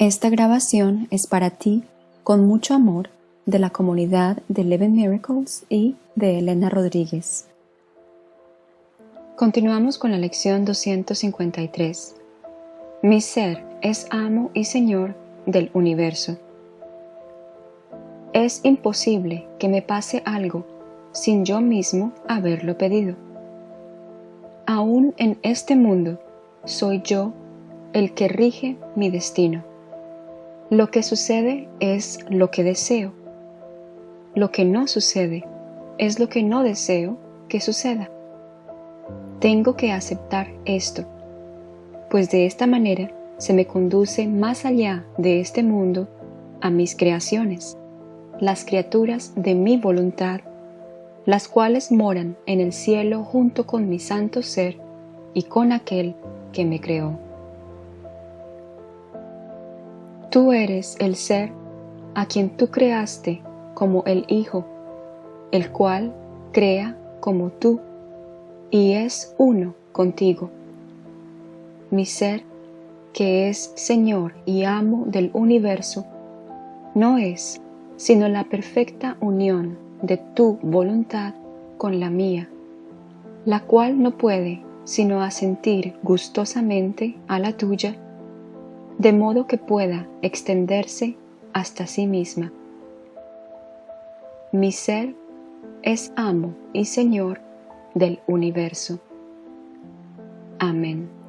Esta grabación es para ti, con mucho amor, de la comunidad de Eleven Miracles y de Elena Rodríguez. Continuamos con la lección 253. Mi ser es amo y señor del universo. Es imposible que me pase algo sin yo mismo haberlo pedido. Aún en este mundo soy yo el que rige mi destino. Lo que sucede es lo que deseo. Lo que no sucede es lo que no deseo que suceda. Tengo que aceptar esto, pues de esta manera se me conduce más allá de este mundo a mis creaciones, las criaturas de mi voluntad, las cuales moran en el cielo junto con mi santo ser y con aquel que me creó. Tú eres el ser a quien tú creaste como el Hijo, el cual crea como tú y es uno contigo. Mi ser, que es Señor y amo del universo, no es sino la perfecta unión de tu voluntad con la mía, la cual no puede sino asentir gustosamente a la tuya de modo que pueda extenderse hasta sí misma. Mi ser es amo y Señor del universo. Amén.